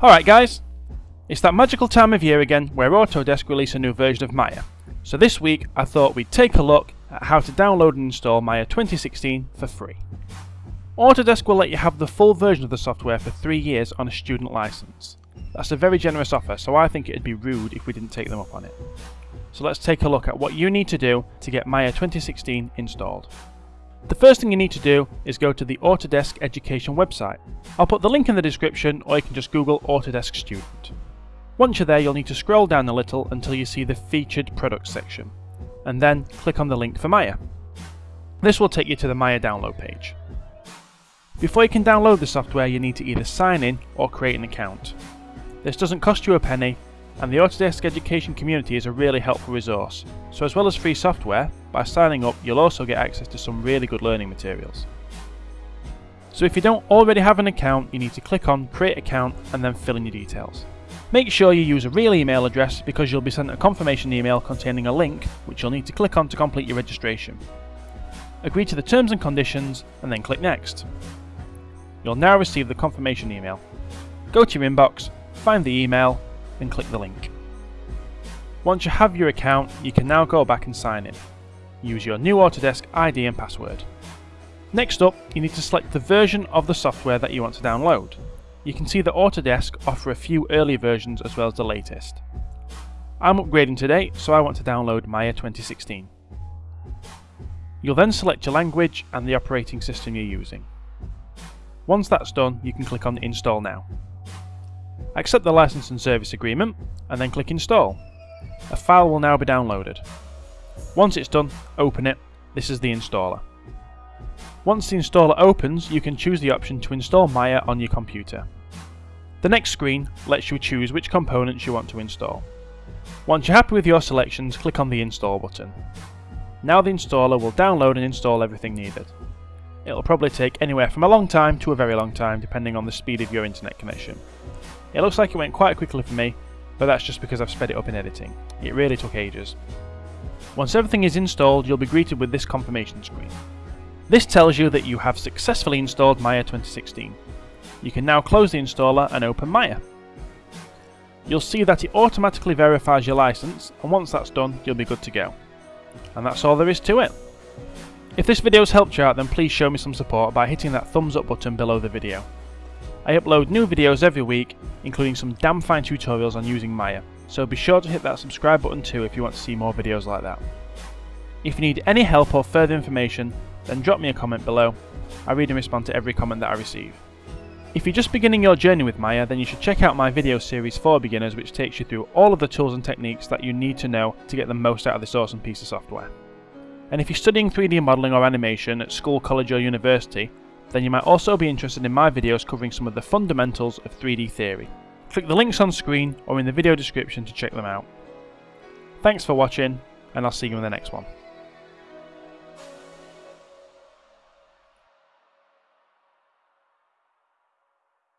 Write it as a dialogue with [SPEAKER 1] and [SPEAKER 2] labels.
[SPEAKER 1] Alright guys, it's that magical time of year again where Autodesk release a new version of Maya. So this week I thought we'd take a look at how to download and install Maya 2016 for free. Autodesk will let you have the full version of the software for 3 years on a student license. That's a very generous offer so I think it'd be rude if we didn't take them up on it. So let's take a look at what you need to do to get Maya 2016 installed. The first thing you need to do is go to the Autodesk Education website. I'll put the link in the description or you can just Google Autodesk Student. Once you're there you'll need to scroll down a little until you see the Featured Products section, and then click on the link for Maya. This will take you to the Maya download page. Before you can download the software you need to either sign in or create an account. This doesn't cost you a penny and the Autodesk Education community is a really helpful resource, so as well as free software, by signing up you'll also get access to some really good learning materials. So if you don't already have an account, you need to click on Create Account and then fill in your details. Make sure you use a real email address because you'll be sent a confirmation email containing a link which you'll need to click on to complete your registration. Agree to the terms and conditions and then click Next. You'll now receive the confirmation email. Go to your inbox, find the email then click the link. Once you have your account, you can now go back and sign in. Use your new Autodesk ID and password. Next up, you need to select the version of the software that you want to download. You can see that Autodesk offer a few early versions as well as the latest. I'm upgrading today, so I want to download Maya 2016. You'll then select your language and the operating system you're using. Once that's done, you can click on Install Now. Accept the license and service agreement, and then click Install. A file will now be downloaded. Once it's done, open it. This is the installer. Once the installer opens, you can choose the option to install Maya on your computer. The next screen lets you choose which components you want to install. Once you're happy with your selections, click on the Install button. Now the installer will download and install everything needed. It'll probably take anywhere from a long time to a very long time depending on the speed of your internet connection. It looks like it went quite quickly for me, but that's just because I've sped it up in editing. It really took ages. Once everything is installed, you'll be greeted with this confirmation screen. This tells you that you have successfully installed Maya 2016. You can now close the installer and open Maya. You'll see that it automatically verifies your license, and once that's done, you'll be good to go. And that's all there is to it. If this video has helped you out, then please show me some support by hitting that thumbs up button below the video. I upload new videos every week, including some damn fine tutorials on using Maya, so be sure to hit that subscribe button too if you want to see more videos like that. If you need any help or further information, then drop me a comment below. I read and respond to every comment that I receive. If you're just beginning your journey with Maya, then you should check out my video series for beginners which takes you through all of the tools and techniques that you need to know to get the most out of this awesome piece of software. And if you're studying 3D modelling or animation at school, college or university, then you might also be interested in my videos covering some of the fundamentals of 3D theory. Click the links on screen or in the video description to check them out. Thanks for watching, and I'll see you in the next one.